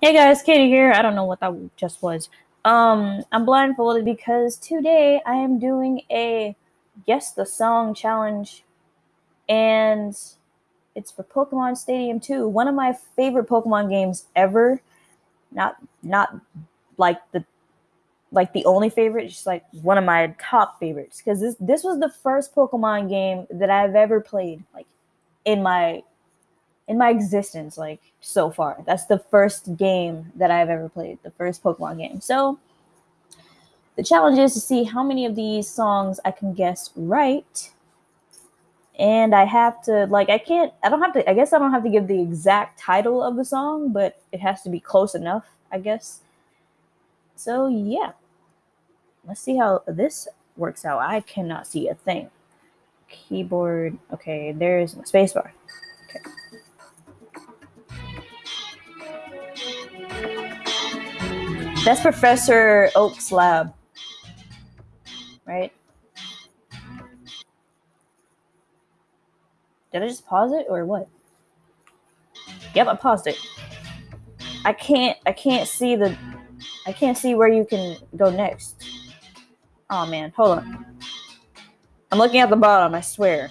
Hey guys, Katie here. I don't know what that just was. Um, I'm blindfolded because today I am doing a guess the song challenge, and it's for Pokemon Stadium 2, one of my favorite Pokemon games ever. Not not like the like the only favorite, just like one of my top favorites because this this was the first Pokemon game that I've ever played like in my in my existence, like so far. That's the first game that I've ever played, the first Pokemon game. So the challenge is to see how many of these songs I can guess right. And I have to like I can't I don't have to I guess I don't have to give the exact title of the song, but it has to be close enough, I guess. So yeah. Let's see how this works out. I cannot see a thing. Keyboard. Okay, there's my spacebar. That's Professor Oak's lab. Right? Did I just pause it or what? Yep, I paused it. I can't I can't see the I can't see where you can go next. Oh man, hold on. I'm looking at the bottom, I swear.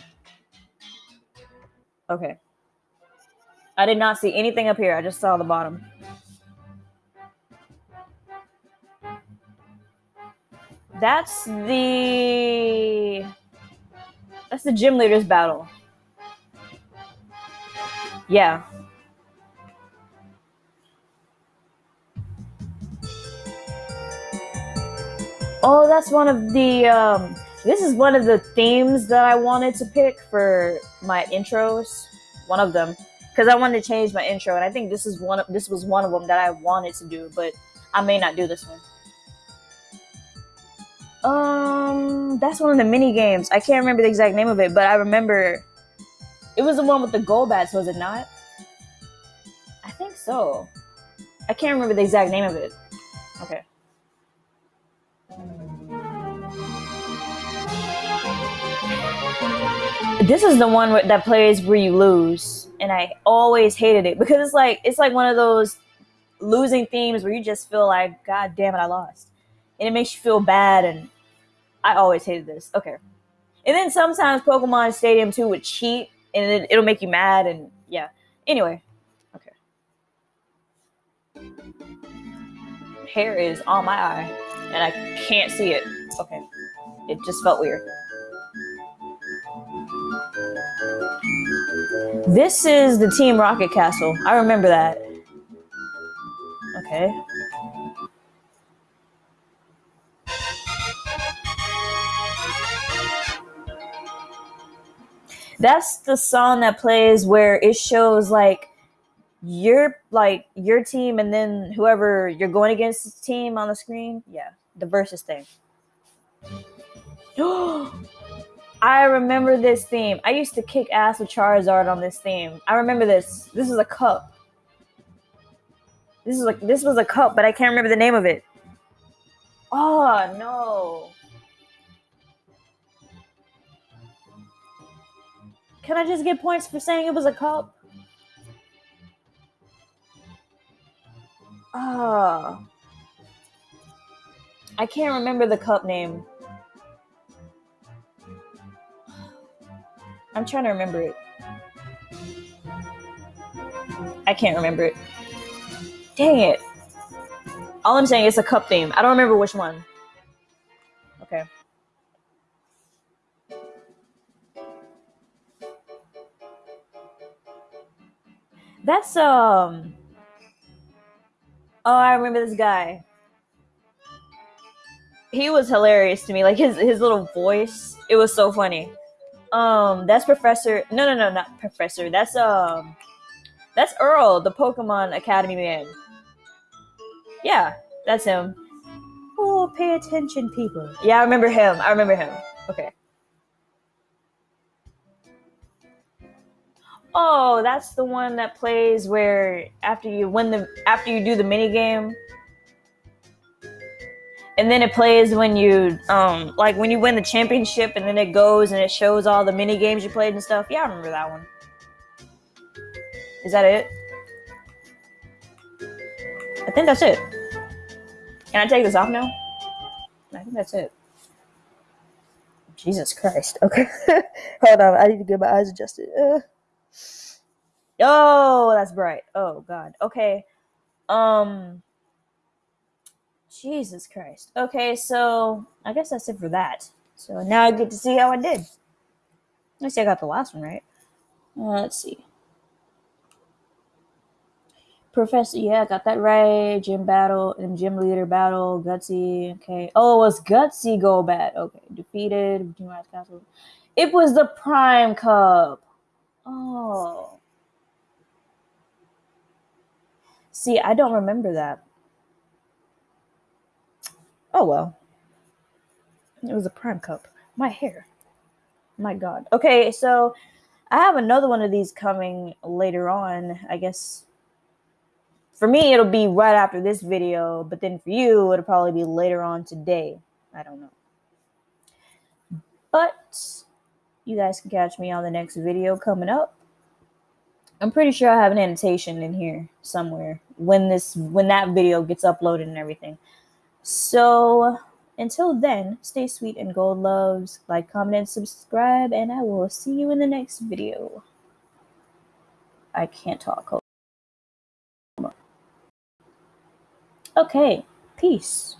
Okay. I did not see anything up here. I just saw the bottom. That's the That's the gym leaders battle. Yeah. Oh, that's one of the um this is one of the themes that I wanted to pick for my intros. One of them because I wanted to change my intro and I think this is one of this was one of them that I wanted to do, but I may not do this one. Um, that's one of the mini games. I can't remember the exact name of it, but I remember it was the one with the Golbats, was it not? I think so. I can't remember the exact name of it. Okay. This is the one that plays where you lose, and I always hated it because it's like it's like one of those losing themes where you just feel like, God damn it, I lost, and it makes you feel bad, and I always hated this. Okay, and then sometimes Pokemon Stadium 2 would cheat, and it, it'll make you mad, and yeah. Anyway, okay. Hair is on my eye, and I can't see it. Okay, it just felt weird. This is the Team Rocket Castle. I remember that. Okay. That's the song that plays where it shows like your like your team and then whoever you're going against team on the screen. Yeah, the versus thing. I remember this theme. I used to kick ass with Charizard on this theme. I remember this. This is a cup. This is like this was a cup, but I can't remember the name of it. Oh no. Can I just get points for saying it was a cup? Ah. Oh. I can't remember the cup name. I'm trying to remember it. I can't remember it. Dang it. All I'm saying is a cup theme. I don't remember which one. Okay. That's um Oh, I remember this guy. He was hilarious to me. Like his his little voice. It was so funny. Um, that's Professor. No, no, no, not Professor. That's um, that's Earl, the Pokemon Academy man. Yeah, that's him. Oh, pay attention, people. Yeah, I remember him. I remember him. Okay. Oh, that's the one that plays where after you win the after you do the mini game, and then it plays when you um like when you win the championship and then it goes and it shows all the mini games you played and stuff yeah i remember that one is that it I think that's it. Can I take this off now? I think that's it. Jesus Christ. Okay. Hold on. I need to get my eyes adjusted. Uh. Oh, that's bright. Oh god. Okay. Um Jesus Christ. Okay, so I guess that's it for that. So now I get to see how I did. At see I got the last one right. Uh, let's see. Professor, yeah, I got that right. Gym battle and gym leader battle. Gutsy, okay. Oh, it was Gutsy Golbat. Okay, defeated. It was the Prime Cup. Oh. See, I don't remember that. Oh well. It was a Prime Cup. My hair. My God. Okay, so I have another one of these coming later on. I guess for me, it'll be right after this video, but then for you, it'll probably be later on today. I don't know. But you guys can catch me on the next video coming up. I'm pretty sure I have an annotation in here somewhere when this when that video gets uploaded and everything. So until then, stay sweet and gold loves. Like, comment, and subscribe, and I will see you in the next video. I can't talk. Okay, peace.